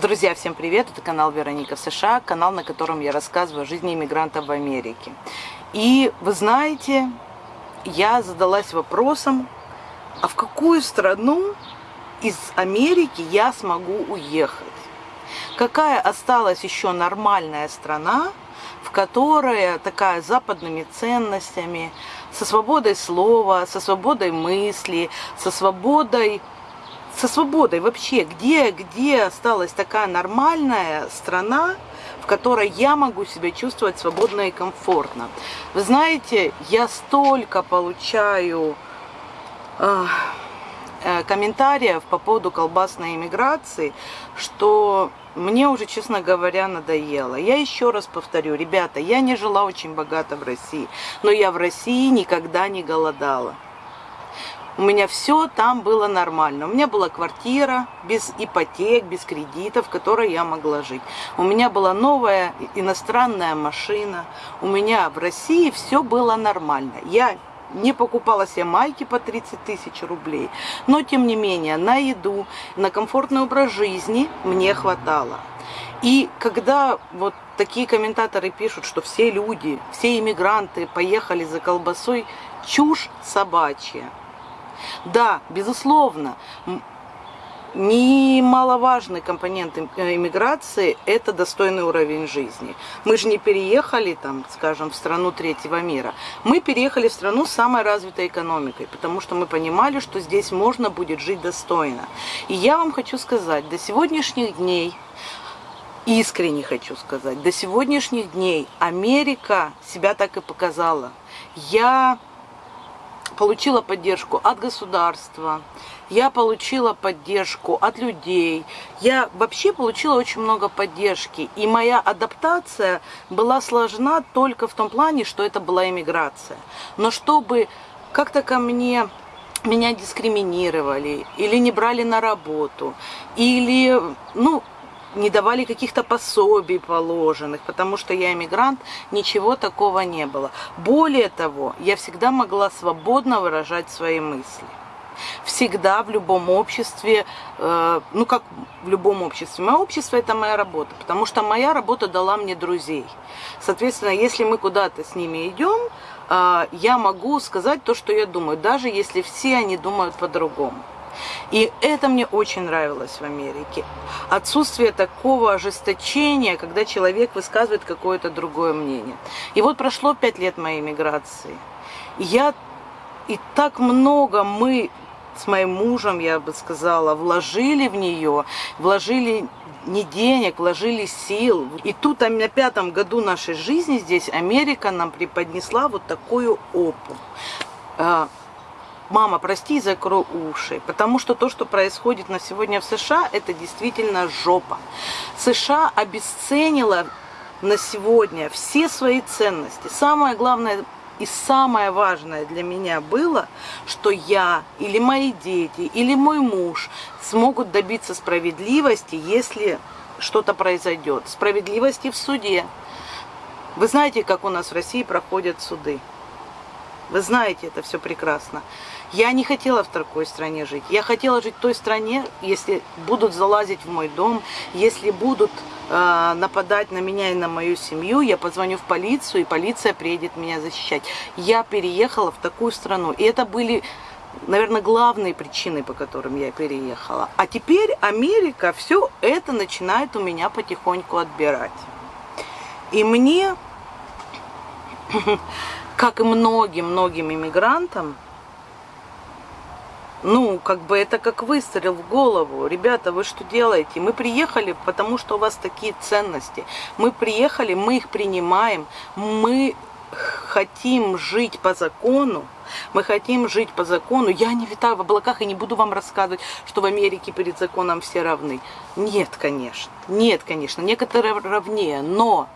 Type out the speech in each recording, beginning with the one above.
Друзья, всем привет! Это канал Вероника в США, канал, на котором я рассказываю о жизни иммигрантов в Америке. И вы знаете, я задалась вопросом, а в какую страну из Америки я смогу уехать? Какая осталась еще нормальная страна, в которой такая западными ценностями, со свободой слова, со свободой мысли, со свободой со свободой вообще, где, где осталась такая нормальная страна, в которой я могу себя чувствовать свободно и комфортно. Вы знаете, я столько получаю э, э, комментариев по поводу колбасной иммиграции, что мне уже, честно говоря, надоело. Я еще раз повторю, ребята, я не жила очень богато в России, но я в России никогда не голодала. У меня все там было нормально. У меня была квартира без ипотек, без кредитов, в которой я могла жить. У меня была новая иностранная машина. У меня в России все было нормально. Я не покупала себе майки по 30 тысяч рублей. Но, тем не менее, на еду, на комфортный образ жизни мне хватало. И когда вот такие комментаторы пишут, что все люди, все иммигранты поехали за колбасой, чушь собачья. Да, безусловно, немаловажный компонент э, иммиграции – это достойный уровень жизни. Мы же не переехали, там, скажем, в страну третьего мира. Мы переехали в страну с самой развитой экономикой, потому что мы понимали, что здесь можно будет жить достойно. И я вам хочу сказать, до сегодняшних дней искренне хочу сказать, до сегодняшних дней Америка себя так и показала. Я получила поддержку от государства, я получила поддержку от людей, я вообще получила очень много поддержки. И моя адаптация была сложна только в том плане, что это была иммиграция. Но чтобы как-то ко мне меня дискриминировали, или не брали на работу, или, ну, не давали каких-то пособий положенных, потому что я иммигрант, ничего такого не было. Более того, я всегда могла свободно выражать свои мысли. Всегда в любом обществе, э, ну как в любом обществе, мое общество это моя работа, потому что моя работа дала мне друзей. Соответственно, если мы куда-то с ними идем, э, я могу сказать то, что я думаю, даже если все они думают по-другому. И это мне очень нравилось в Америке. Отсутствие такого ожесточения, когда человек высказывает какое-то другое мнение. И вот прошло пять лет моей миграции. И я и так много мы с моим мужем, я бы сказала, вложили в нее, вложили не денег, вложили сил. И тут на пятом году нашей жизни здесь Америка нам преподнесла вот такую опу а, мама, прости, закрой уши, потому что то, что происходит на сегодня в США, это действительно жопа. США обесценила на сегодня все свои ценности. Самое главное и самое важное для меня было, что я или мои дети, или мой муж смогут добиться справедливости, если что-то произойдет. Справедливости в суде. Вы знаете, как у нас в России проходят суды. Вы знаете это все прекрасно. Я не хотела в такой стране жить. Я хотела жить в той стране, если будут залазить в мой дом, если будут э, нападать на меня и на мою семью, я позвоню в полицию, и полиция приедет меня защищать. Я переехала в такую страну. И это были, наверное, главные причины, по которым я переехала. А теперь Америка все это начинает у меня потихоньку отбирать. И мне как и многим-многим иммигрантам, ну, как бы это как выстрел в голову. Ребята, вы что делаете? Мы приехали, потому что у вас такие ценности. Мы приехали, мы их принимаем. Мы хотим жить по закону. Мы хотим жить по закону. Я не витаю в облаках и не буду вам рассказывать, что в Америке перед законом все равны. Нет, конечно. Нет, конечно. Некоторые равнее. Но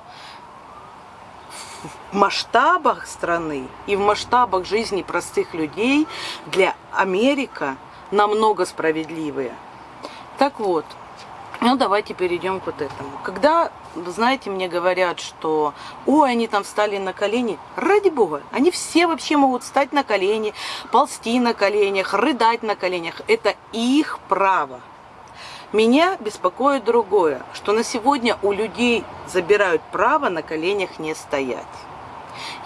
в масштабах страны и в масштабах жизни простых людей для Америка намного справедливые. Так вот, ну давайте перейдем к вот этому. Когда, знаете, мне говорят, что ой, они там встали на колени, ради бога, они все вообще могут встать на колени, ползти на коленях, рыдать на коленях. Это их право. Меня беспокоит другое, что на сегодня у людей забирают право на коленях не стоять.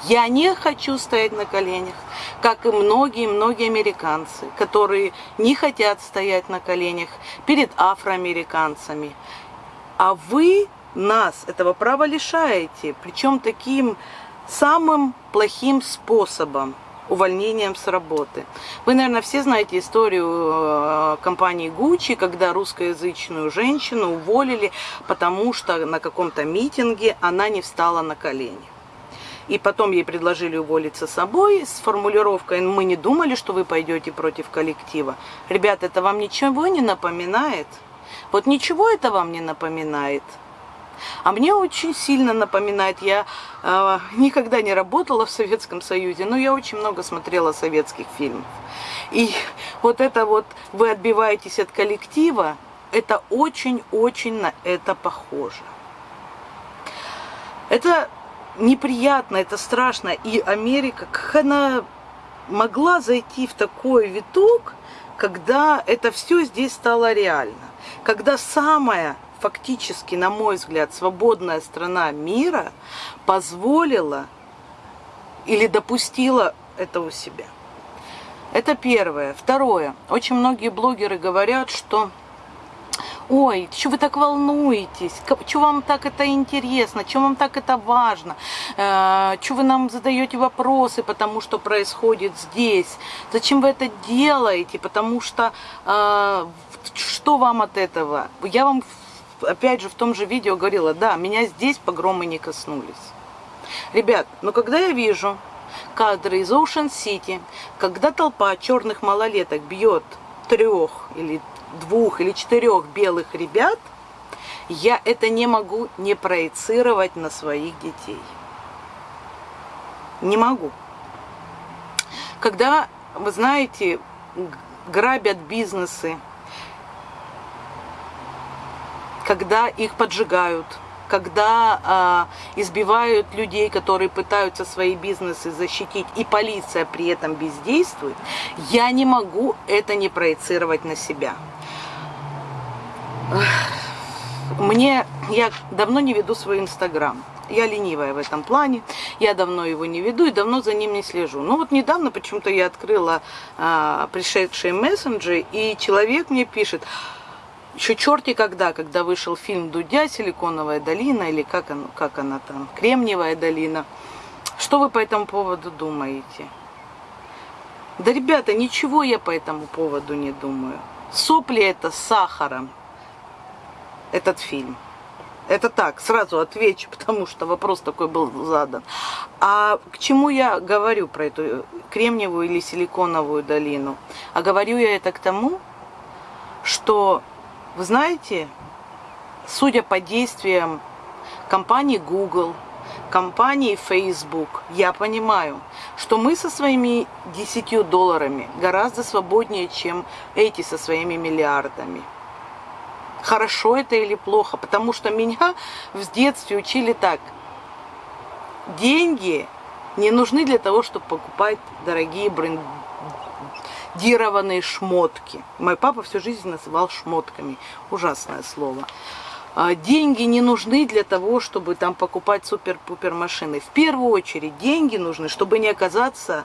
Я не хочу стоять на коленях, как и многие-многие американцы, которые не хотят стоять на коленях перед афроамериканцами. А вы нас этого права лишаете, причем таким самым плохим способом увольнением с работы. Вы, наверное, все знаете историю э, компании Gucci, когда русскоязычную женщину уволили, потому что на каком-то митинге она не встала на колени. И потом ей предложили уволиться собой с формулировкой «Мы не думали, что вы пойдете против коллектива». Ребята, это вам ничего не напоминает? Вот ничего это вам не напоминает? А мне очень сильно напоминает, я э, никогда не работала в Советском Союзе, но я очень много смотрела советских фильмов. И вот это вот, вы отбиваетесь от коллектива, это очень-очень на это похоже. Это неприятно, это страшно. И Америка, как она могла зайти в такой виток, когда это все здесь стало реально. Когда самая фактически, на мой взгляд, свободная страна мира позволила или допустила это у себя. Это первое. Второе. Очень многие блогеры говорят, что ой, что вы так волнуетесь, что вам так это интересно, что вам так это важно, э, что вы нам задаете вопросы, потому что происходит здесь, зачем вы это делаете, потому что э, что вам от этого? Я вам опять же, в том же видео говорила, да, меня здесь погромы не коснулись. Ребят, но когда я вижу кадры из City, когда толпа черных малолеток бьет трех или двух или четырех белых ребят, я это не могу не проецировать на своих детей. Не могу. Когда, вы знаете, грабят бизнесы, когда их поджигают, когда э, избивают людей, которые пытаются свои бизнесы защитить, и полиция при этом бездействует, я не могу это не проецировать на себя. Мне, я давно не веду свой инстаграм. Я ленивая в этом плане, я давно его не веду и давно за ним не слежу. Но вот недавно почему-то я открыла а, пришедшие мессенджеры, и человек мне пишет, еще черти когда, когда вышел фильм «Дудя. Силиконовая долина» или как, он, как она там, «Кремниевая долина». Что вы по этому поводу думаете? Да, ребята, ничего я по этому поводу не думаю. Сопли это с сахаром, этот фильм. Это так, сразу отвечу, потому что вопрос такой был задан. А к чему я говорю про эту кремниевую или силиконовую долину? А говорю я это к тому, что вы знаете, судя по действиям компании Google, компании Facebook, я понимаю, что мы со своими 10 долларами гораздо свободнее, чем эти со своими миллиардами. Хорошо это или плохо? Потому что меня в детстве учили так. Деньги не нужны для того, чтобы покупать дорогие бренды дированные шмотки. Мой папа всю жизнь называл шмотками. Ужасное слово. А, деньги не нужны для того, чтобы там покупать супер-пупер машины. В первую очередь деньги нужны, чтобы не оказаться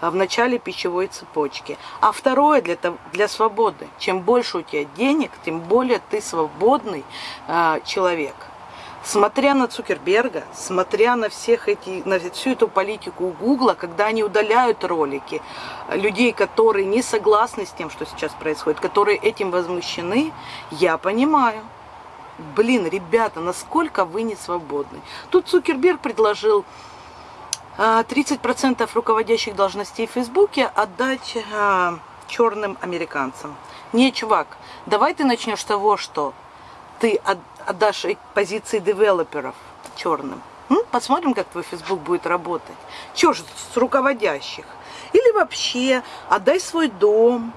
а, в начале пищевой цепочки. А второе для, для свободы. Чем больше у тебя денег, тем более ты свободный э, человек смотря на Цукерберга, смотря на всех эти, на всю эту политику Гугла, когда они удаляют ролики людей, которые не согласны с тем, что сейчас происходит, которые этим возмущены, я понимаю. Блин, ребята, насколько вы не свободны. Тут Цукерберг предложил 30% а, руководящих должностей в Фейсбуке отдать а, черным американцам. Не, чувак, давай ты начнешь с того, что ты отдашь позиции девелоперов черным. Посмотрим, как твой Facebook будет работать. Чего же с руководящих? Или вообще отдай свой дом.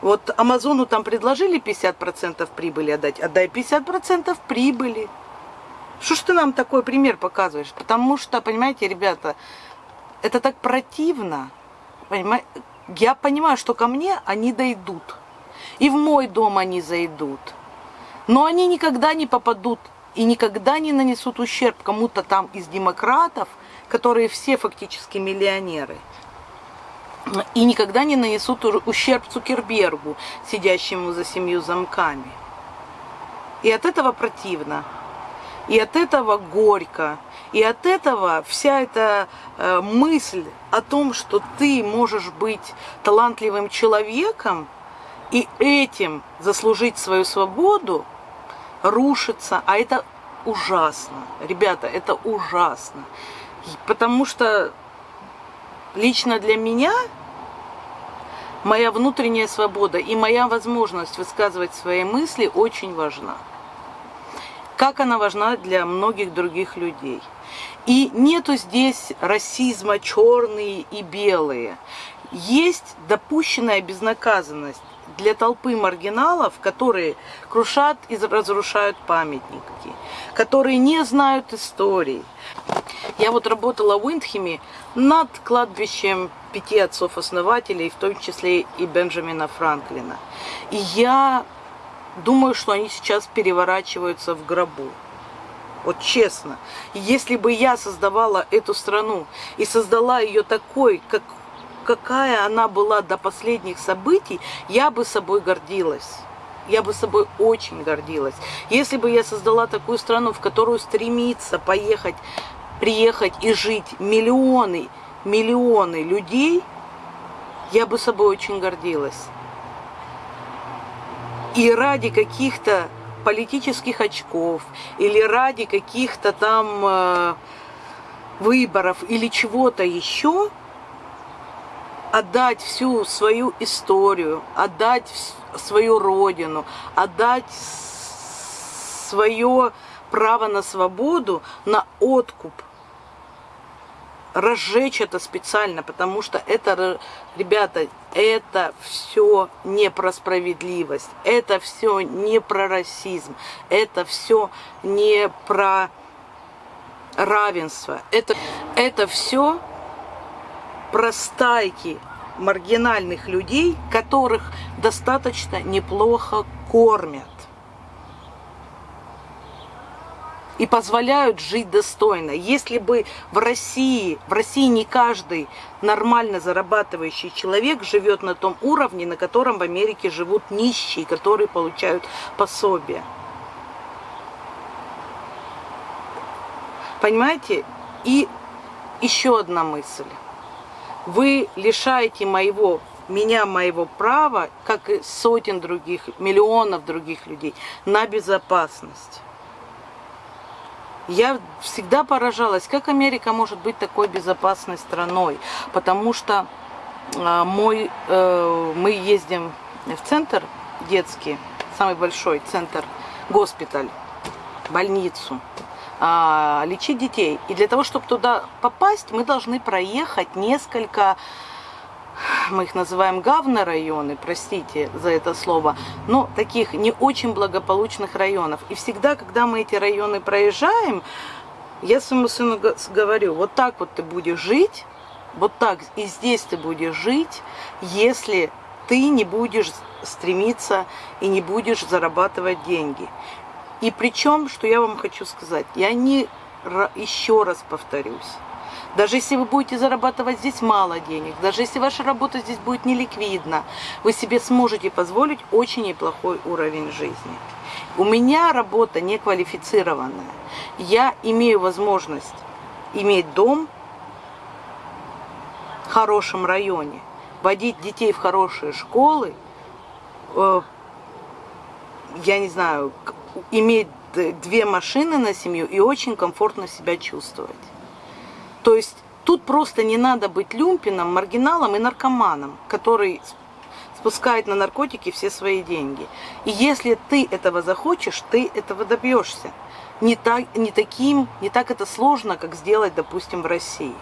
Вот Амазону там предложили 50% прибыли отдать. Отдай 50% прибыли. Что ж ты нам такой пример показываешь? Потому что, понимаете, ребята, это так противно. Понимаете? Я понимаю, что ко мне они дойдут. И в мой дом они зайдут. Но они никогда не попадут и никогда не нанесут ущерб кому-то там из демократов, которые все фактически миллионеры. И никогда не нанесут ущерб Цукербергу, сидящему за семью замками. И от этого противно. И от этого горько. И от этого вся эта э, мысль о том, что ты можешь быть талантливым человеком и этим заслужить свою свободу, рушится. А это ужасно. Ребята, это ужасно. Потому что лично для меня моя внутренняя свобода и моя возможность высказывать свои мысли очень важна. Как она важна для многих других людей. И нету здесь расизма черные и белые. Есть допущенная безнаказанность для толпы маргиналов, которые крушат и разрушают памятники, которые не знают истории. Я вот работала в Уиндхеме над кладбищем пяти отцов-основателей, в том числе и Бенджамина Франклина. И я думаю, что они сейчас переворачиваются в гробу. Вот честно. Если бы я создавала эту страну и создала ее такой, как, какая она была до последних событий, я бы собой гордилась. Я бы собой очень гордилась. Если бы я создала такую страну, в которую стремится поехать, приехать и жить миллионы, миллионы людей, я бы собой очень гордилась. И ради каких-то политических очков или ради каких-то там э, выборов или чего-то еще отдать всю свою историю, отдать свою родину, отдать свое право на свободу на откуп – разжечь это специально, потому что это, ребята, это все не про справедливость, это все не про расизм, это все не про равенство, это, это все про стайки маргинальных людей, которых достаточно неплохо кормят. и позволяют жить достойно. Если бы в России, в России не каждый нормально зарабатывающий человек живет на том уровне, на котором в Америке живут нищие, которые получают пособие. Понимаете? И еще одна мысль. Вы лишаете моего меня, моего права, как и сотен других, миллионов других людей, на безопасность. Я всегда поражалась, как Америка может быть такой безопасной страной, потому что э, мой, э, мы ездим в центр детский, самый большой центр, госпиталь, больницу, э, лечить детей. И для того, чтобы туда попасть, мы должны проехать несколько мы их называем гавны районы, простите за это слово, но таких не очень благополучных районов. И всегда, когда мы эти районы проезжаем, я своему сыну говорю, вот так вот ты будешь жить, вот так и здесь ты будешь жить, если ты не будешь стремиться и не будешь зарабатывать деньги. И причем, что я вам хочу сказать, я не еще раз повторюсь, даже если вы будете зарабатывать здесь мало денег, даже если ваша работа здесь будет неликвидна, вы себе сможете позволить очень неплохой уровень жизни. У меня работа неквалифицированная. Я имею возможность иметь дом в хорошем районе, водить детей в хорошие школы, э, я не знаю, иметь две машины на семью и очень комфортно себя чувствовать. То есть тут просто не надо быть люмпином, маргиналом и наркоманом, который спускает на наркотики все свои деньги. И если ты этого захочешь, ты этого добьешься. Не, так, не, таким, не так это сложно, как сделать, допустим, в России.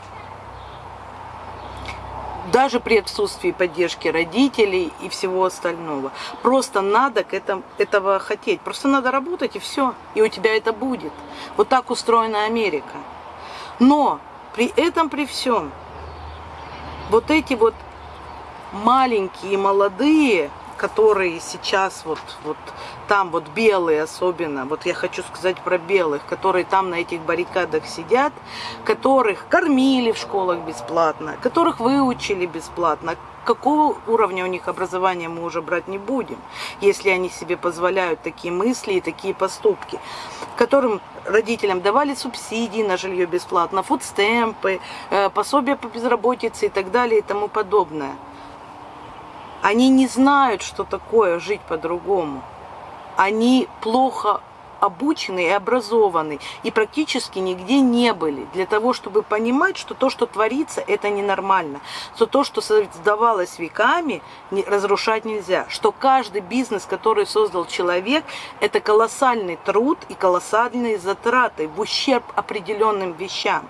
Даже при отсутствии поддержки родителей и всего остального. Просто надо к этому, этого хотеть. Просто надо работать и все. И у тебя это будет. Вот так устроена Америка. Но при этом, при всем, вот эти вот маленькие, молодые которые сейчас вот, вот там вот белые особенно, вот я хочу сказать про белых, которые там на этих баррикадах сидят, которых кормили в школах бесплатно, которых выучили бесплатно, какого уровня у них образования мы уже брать не будем, если они себе позволяют такие мысли и такие поступки, которым родителям давали субсидии на жилье бесплатно, фудстемпы, э, пособия по безработице и так далее и тому подобное. Они не знают, что такое жить по-другому. Они плохо обучены и образованы, и практически нигде не были, для того, чтобы понимать, что то, что творится, это ненормально, что то, что создавалось веками, разрушать нельзя, что каждый бизнес, который создал человек, это колоссальный труд и колоссальные затраты в ущерб определенным вещам.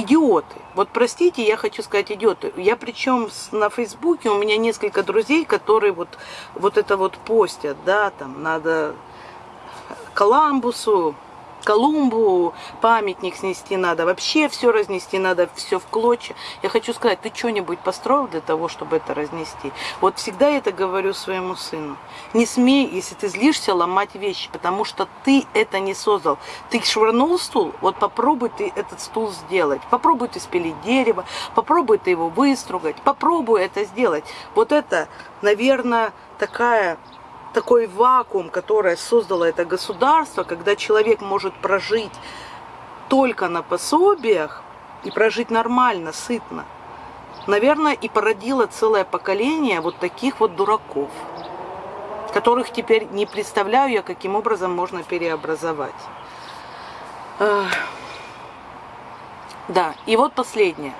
Идиоты. Вот простите, я хочу сказать идиоты. Я причем на Фейсбуке, у меня несколько друзей, которые вот, вот это вот постят, да, там надо Коламбусу, Колумбу памятник снести надо, вообще все разнести надо, все в клочья. Я хочу сказать, ты что-нибудь построил для того, чтобы это разнести? Вот всегда я это говорю своему сыну. Не смей, если ты злишься, ломать вещи, потому что ты это не создал. Ты швырнул стул, вот попробуй ты этот стул сделать. Попробуй ты спилить дерево, попробуй ты его выстругать, попробуй это сделать. Вот это, наверное, такая такой вакуум, который создало это государство, когда человек может прожить только на пособиях и прожить нормально, сытно, наверное, и породило целое поколение вот таких вот дураков, которых теперь не представляю я, каким образом можно переобразовать. Да, и вот последнее.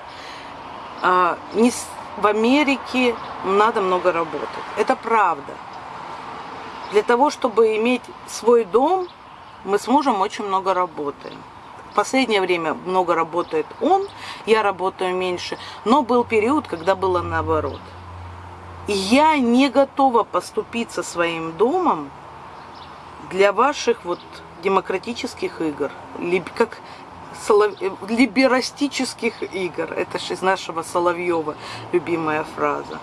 А, в Америке надо много работать. Это правда. Для того, чтобы иметь свой дом, мы с мужем очень много работаем. В последнее время много работает он, я работаю меньше, но был период, когда было наоборот. И я не готова поступиться своим домом для ваших вот демократических игр, как солов... либерастических игр. Это же из нашего Соловьева любимая фраза.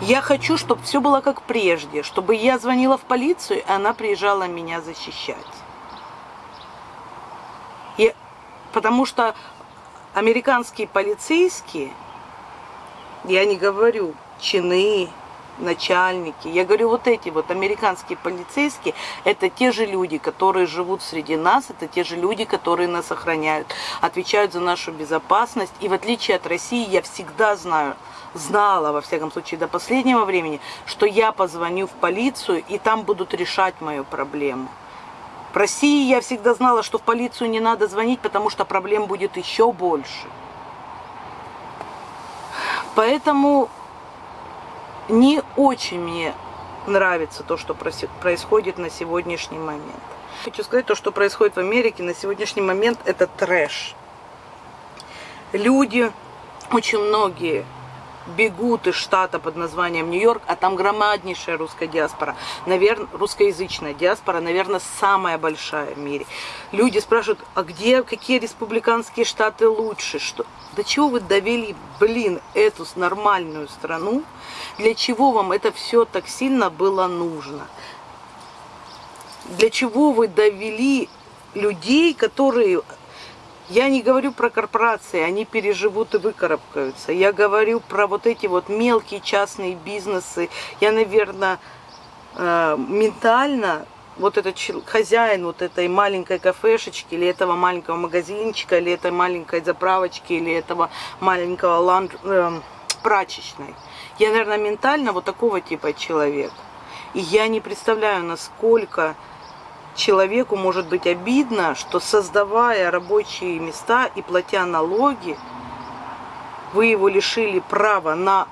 Я хочу, чтобы все было как прежде, чтобы я звонила в полицию, и она приезжала меня защищать. И, потому что американские полицейские, я не говорю чины, начальники, я говорю вот эти вот американские полицейские, это те же люди, которые живут среди нас, это те же люди, которые нас охраняют, отвечают за нашу безопасность. И в отличие от России, я всегда знаю, знала, во всяком случае, до последнего времени, что я позвоню в полицию, и там будут решать мою проблему. В России я всегда знала, что в полицию не надо звонить, потому что проблем будет еще больше. Поэтому не очень мне нравится то, что происходит на сегодняшний момент. Хочу сказать, то, что происходит в Америке на сегодняшний момент, это трэш. Люди, очень многие бегут из штата под названием Нью-Йорк, а там громаднейшая русская диаспора, наверное, русскоязычная диаспора, наверное, самая большая в мире. Люди спрашивают, а где, какие республиканские штаты лучше? Что? До чего вы довели, блин, эту нормальную страну? Для чего вам это все так сильно было нужно? Для чего вы довели людей, которые я не говорю про корпорации, они переживут и выкарабкаются. Я говорю про вот эти вот мелкие частные бизнесы. Я, наверное, э, ментально вот этот хозяин вот этой маленькой кафешечки, или этого маленького магазинчика, или этой маленькой заправочки, или этого маленького ланд... э, прачечной. Я, наверное, ментально вот такого типа человек. И я не представляю, насколько человеку может быть обидно, что создавая рабочие места и платя налоги, вы его лишили права на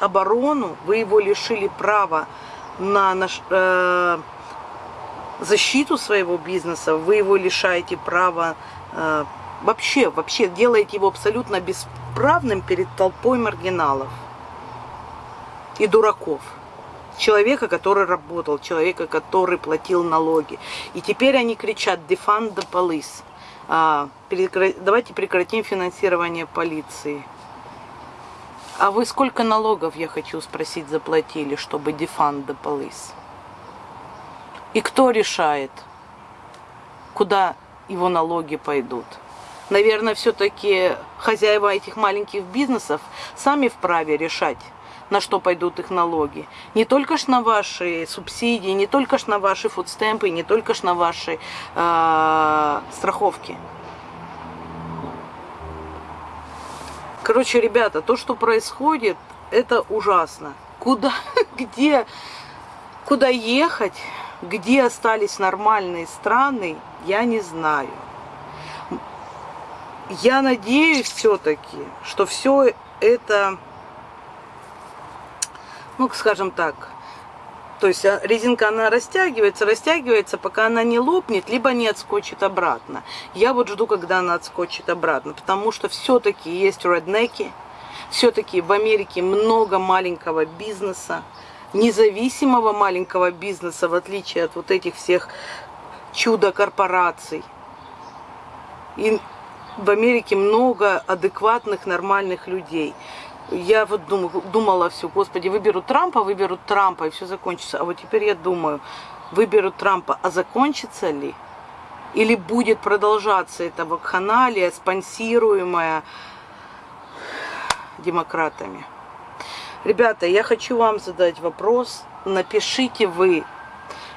оборону, вы его лишили права на наш, э, защиту своего бизнеса, вы его лишаете права э, вообще, вообще делаете его абсолютно бесправным перед толпой маргиналов и дураков человека, который работал, человека, который платил налоги. И теперь они кричат «defund the police». А, давайте прекратим финансирование полиции. А вы сколько налогов, я хочу спросить, заплатили, чтобы defund the police? И кто решает, куда его налоги пойдут? Наверное, все-таки хозяева этих маленьких бизнесов сами вправе решать, на что пойдут их налоги. Не только ж на ваши субсидии, не только ж на ваши фудстемпы, не только ж на ваши э, страховки. Короче, ребята, то, что происходит, это ужасно. Куда, где, куда ехать, где остались нормальные страны, я не знаю. Я надеюсь все-таки, что все это, ну, скажем так, то есть а, резинка, она растягивается, растягивается, пока она не лопнет, либо не отскочит обратно. Я вот жду, когда она отскочит обратно, потому что все-таки есть реднеки, все-таки в Америке много маленького бизнеса, независимого маленького бизнеса, в отличие от вот этих всех чудо-корпораций. И в Америке много адекватных, нормальных людей я вот дум, думала все, господи, выберут Трампа, выберут Трампа, и все закончится. А вот теперь я думаю, выберут Трампа, а закончится ли? Или будет продолжаться эта вакханалия, спонсируемая демократами? Ребята, я хочу вам задать вопрос. Напишите вы,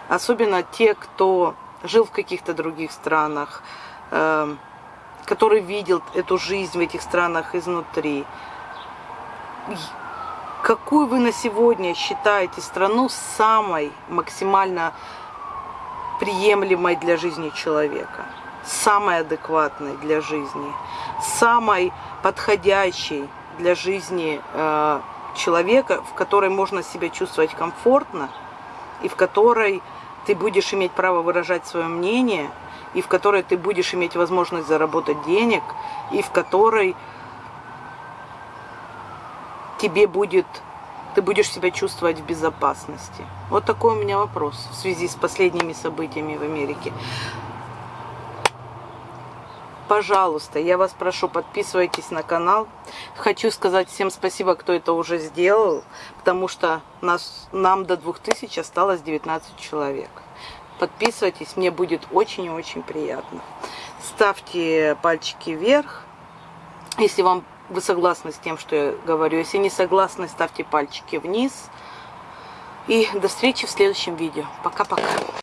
особенно те, кто жил в каких-то других странах, э, который видел эту жизнь в этих странах изнутри какую вы на сегодня считаете страну самой максимально приемлемой для жизни человека, самой адекватной для жизни, самой подходящей для жизни э, человека, в которой можно себя чувствовать комфортно и в которой ты будешь иметь право выражать свое мнение, и в которой ты будешь иметь возможность заработать денег, и в которой тебе будет, ты будешь себя чувствовать в безопасности? Вот такой у меня вопрос в связи с последними событиями в Америке. Пожалуйста, я вас прошу, подписывайтесь на канал. Хочу сказать всем спасибо, кто это уже сделал, потому что нас, нам до 2000 осталось 19 человек. Подписывайтесь, мне будет очень и очень приятно. Ставьте пальчики вверх, если вам вы согласны с тем, что я говорю. Если не согласны, ставьте пальчики вниз. И до встречи в следующем видео. Пока-пока.